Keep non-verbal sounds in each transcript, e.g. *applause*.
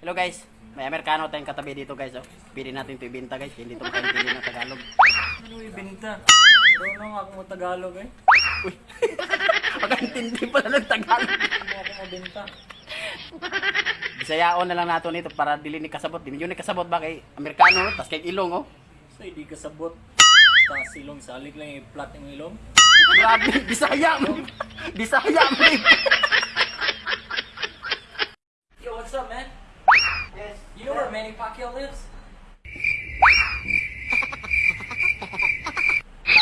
Hello guys, may Amerikano tayong katabi dito guys. Oh. Pili natin ito ibenta guys, hindi ito makaintindi ng Tagalog. Ano ibenta? Doon ako mo Tagalog eh. Uy, *laughs* makaintindi pala ng Tagalog. Ano ako mabenta? Bisayaon na lang nato nito para dili ni kasabot. Di ni kasabot ba kay Amerikano, tas kay ilong oh. So hindi ka sabot. Sa silong salig lang yung flat yung ilong. Grabe, *laughs* Bisaya mo. Bisaya mo. Yo, what's up man? Yes. You know where Manny Pacquiao lives? *laughs*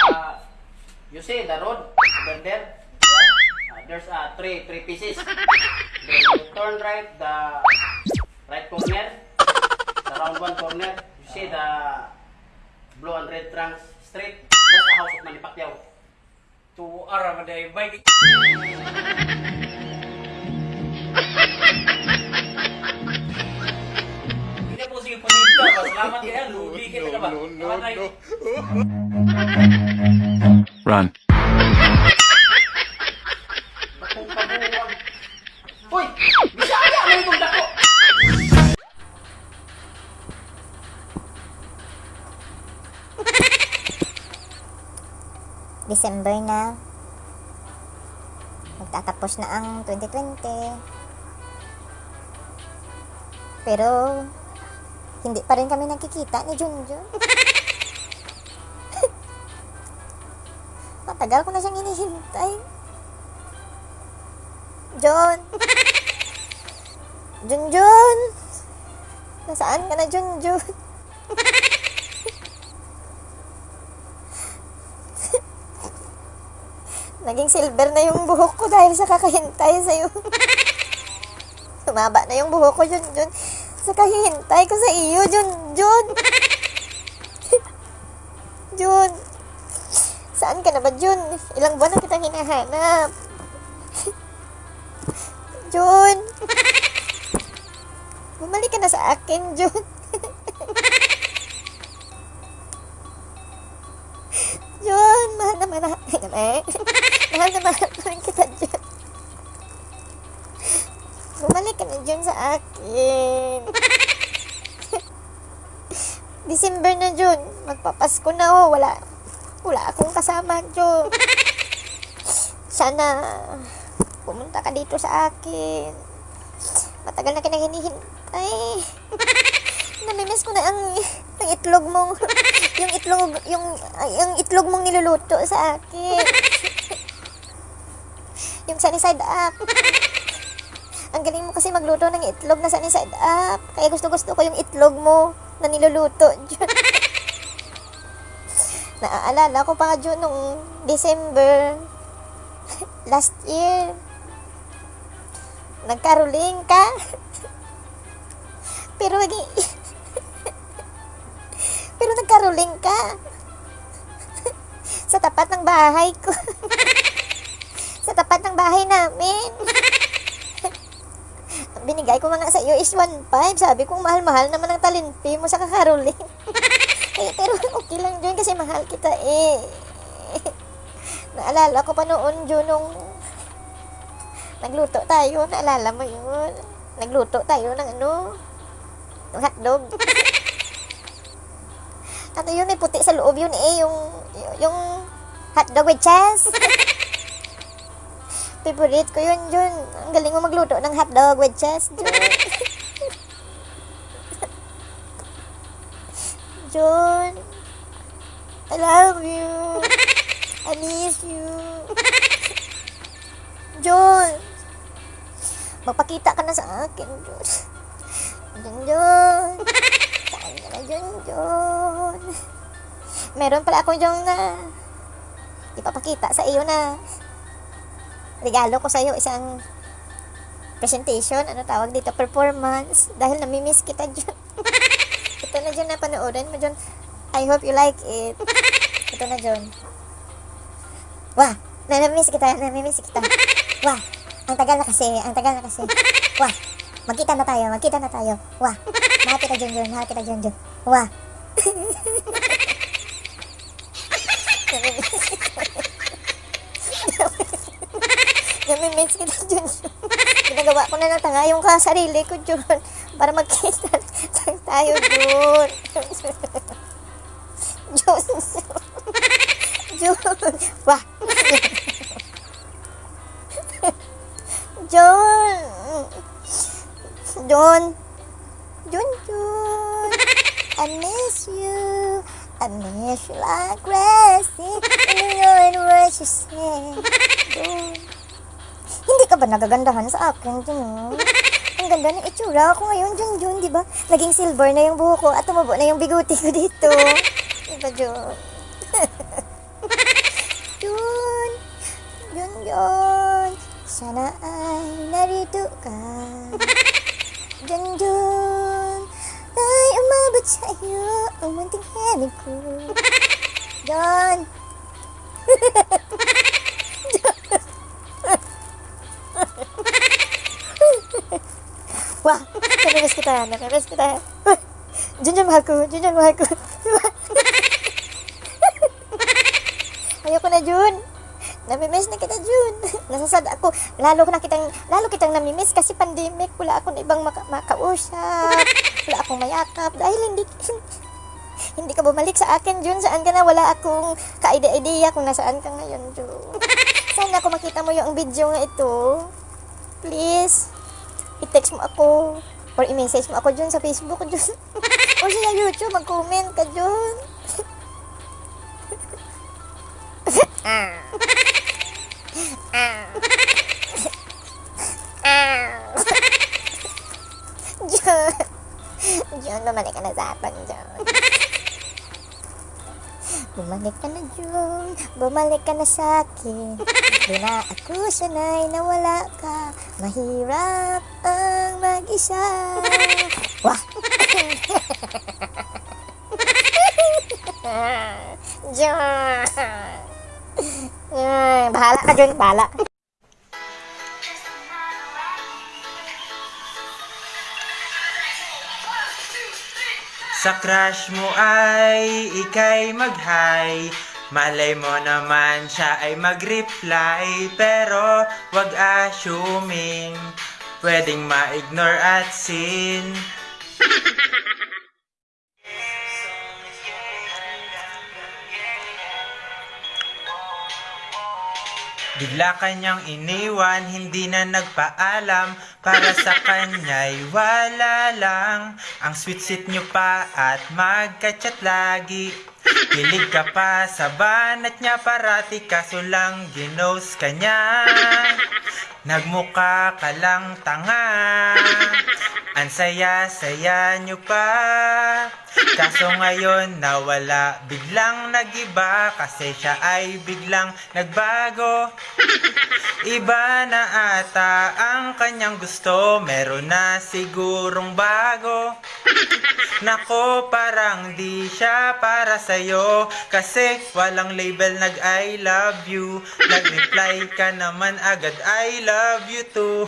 Uh, you see the road over there? Uh, there's uh, three three pieces. Then you turn right the right corner, the round one corner. You see the blue and red trunks street. That's the house of Manny Pacquiao. To Aramaday bike. *laughs* Po sige panita. Salamat kaya. Lugi kita ka ba? No, no, no. Run. Bakong kabuwag. Uy! Bisaya mo itong dako! December na. Magtatapos na ang 2020. Pero, hindi pa rin kami nakikita ni Junjun. Matagal ko na siyang hinihintay. John! Junjun! Nasaan ka na, Junjun? Naging silver na yung buhok ko dahil sa kakahintay sa'yo. Sumaba na yung buhok ko, Jun Jun. Sa kahihintay ko sa iyo, Jun Jun. Jun. Saan ka na ba, Jun? Ilang buwan na kitang hinahanap. Jun. Bumalik ka na sa akin, Jun. Jun, mahal na mahal. Ay, naman. mahal na mahal pa rin kita, Jun. Bumalik ka na, Jun, sa akin. *laughs* December na, Jun. Magpapasko na, oh. Wala, wala akong kasama, Jun. Sana, pumunta ka dito sa akin. Matagal na kinang hinihintay. *laughs* Namimiss ko na ang, ang itlog mong, yung itlog, yung, yung itlog mong niluluto sa akin. *laughs* yung sunny side up. Ang galing mo kasi magluto ng itlog na sunny side up. Kaya gusto gusto ko yung itlog mo na niluluto. Jun. *laughs* Naaalala ko pa nga Jun nung December *laughs* last year. Nagkaruling ka. *laughs* Pero naging... Pero nagkaruling ka. Sa tapat ng bahay ko. Sa tapat ng bahay namin. Binigay ko nga sa iyo is 1.5. Sabi ko, mahal-mahal naman ang talinpi mo sa kakaruling. *laughs* eh, pero okay lang dyan kasi mahal kita eh. *laughs* Naalala ko pa noon, Jun, nung nagluto tayo. Naalala mo yun? Nagluto tayo ng ano? Ng hotdog. *laughs* ano yun? May puti sa loob yun eh. Yung, yung hotdog with cheese. Favorite ko yun, Jun. Ang galing mo magluto ng hotdog with cheese, Jun. *laughs* Jun. I love you. I miss you. Jun. Magpakita ka na sa akin, Jun. Jun, Jun. Saan ka na, Jun, Jun? Meron pala ako dyan na ipapakita sa iyo na regalo ko sa iyo isang presentation, ano tawag dito, performance. Dahil namimiss kita, Jun. *laughs* Ito na dyan na panoorin mo, Jun. I hope you like it. Ito na, John. Wah, namimiss kita, namimiss kita. Wah, ang tagal na kasi, ang tagal na kasi. Wah, magkita na tayo, magkita na tayo. Wah, mahal kita, John, John, mahal kita, John, John. Wah. *laughs* namimiss kita. Namimiss kita, John. Ginagawa ko na ng tanga yung sarili ko, John. Para magkita lang tayo, John. John. John. Wah. John. John. John, John. I miss you. I miss you like crazy. You know what you say. John. Ba nagagandahan sa akin, John? Ang ganda ng itsura ko ngayon, Jun Jun, di ba? Naging silver na yung buho ko at tumubo na yung biguti ko dito. Di ba, Jun? *laughs* Jun! Jun, Jun! Sana ay narito ka. Jun, Jun! Ay, umabot sa iyo ang munting henig ko. Jun! Kita, namimiss kita. Jun, Jun, mahal ko. Jun, Jun, mahal ko. *laughs* Ayoko na, Jun. Namimiss na kita, Jun. *laughs* Nasasad ako. Lalo ko na kitang, lalo kitang namimiss kasi pandemic. Wala akong ibang maka, makausap. Wala akong mayakap. Dahil hindi, *laughs* hindi ka bumalik sa akin, Jun. Saan ka na? Wala akong ka-idea kung nasaan ka ngayon, Jun. Sana ako makita mo yung video nga ito. Please i-text mo ako or i-message mo ako dyan sa Facebook dyan *laughs* or sa YouTube mag-comment ka dyan Ah. Ah. Ah. Dyan, bumalik ka na sa akin dyan Bumalik ka na dyan Bumalik ka na sa akin Di na ako sanay na wala ka Mahirap ang mag-isa Wah! Diyan! *laughs* Ay, bahala ka dyan, bahala. Sa crush mo ay ikay mag-hi Malay mo naman siya ay mag-reply Pero wag assuming Pwedeng ma-ignore at sin. Bigla kanyang iniwan, hindi na nagpaalam. Para sa kanya'y wala lang. Ang sweet-sweet nyo pa at magka-chat lagi. Kilig ka pa sa banat niya parati Kaso lang ginos ka niya Nagmuka ka lang tanga. Ang saya-saya nyo pa Kaso ngayon nawala. Biglang nagiba Kasi siya ay biglang nagbago. Iba na ata ang kanyang gusto Meron na sigurong bago. Nako parang di siya para sa'yo Kasi walang label nag I love you. Nag-reply ka naman agad I love you too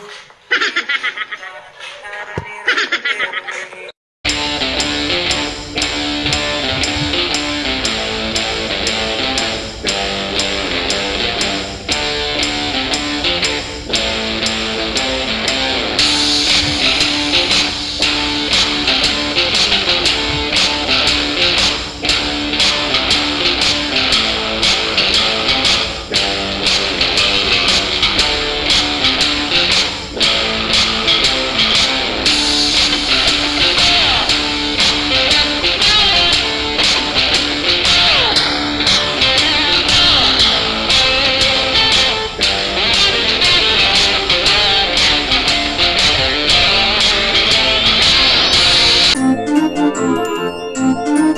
Música